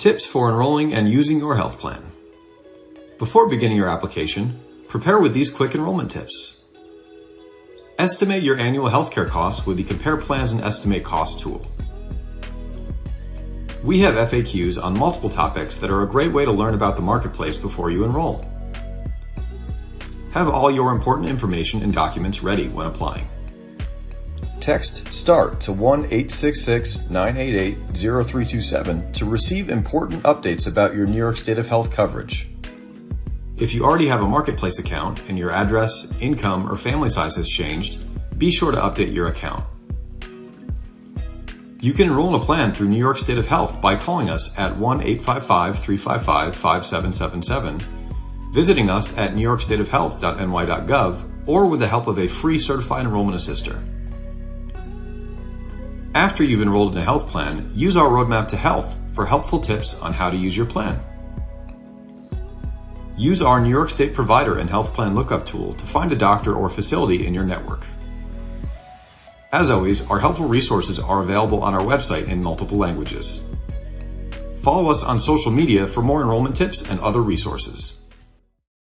Tips for enrolling and using your health plan. Before beginning your application, prepare with these quick enrollment tips. Estimate your annual healthcare costs with the Compare Plans and Estimate Cost tool. We have FAQs on multiple topics that are a great way to learn about the marketplace before you enroll. Have all your important information and documents ready when applying. Text START to 1 866 988 0327 to receive important updates about your New York State of Health coverage. If you already have a Marketplace account and your address, income, or family size has changed, be sure to update your account. You can enroll in a plan through New York State of Health by calling us at 1 855 355 5777, visiting us at newyorkstateofhealth.ny.gov, or with the help of a free certified enrollment assister. After you've enrolled in a health plan, use our Roadmap to Health for helpful tips on how to use your plan. Use our New York State Provider and Health Plan Lookup tool to find a doctor or facility in your network. As always, our helpful resources are available on our website in multiple languages. Follow us on social media for more enrollment tips and other resources.